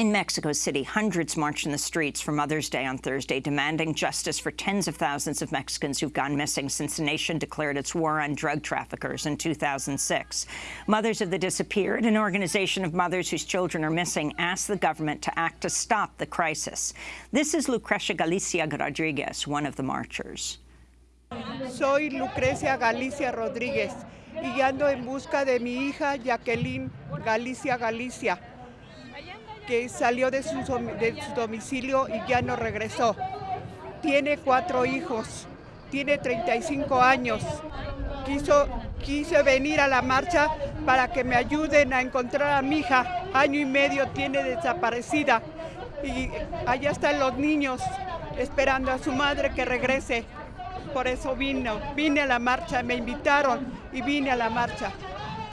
In Mexico City, hundreds marched in the streets for Mother's Day on Thursday, demanding justice for tens of thousands of Mexicans who've gone missing since the nation declared its war on drug traffickers in 2006. Mothers of the Disappeared, an organization of mothers whose children are missing, asked the government to act to stop the crisis. This is Lucrecia Galicia Rodriguez, one of the marchers. Soy Lucrecia Galicia Rodríguez y ando en busca de mi hija Jacqueline Galicia Galicia. Que salió de su, domicilio y ya no regresó. Tiene cuatro hijos, tiene 35 años. Quiso, quise venir a la marcha para que me ayuden a encontrar a mi hija. Año y medio tiene desaparecida y allá están los niños esperando a su madre que regrese. Por eso vino, vine a la marcha, me invitaron y vine a la marcha.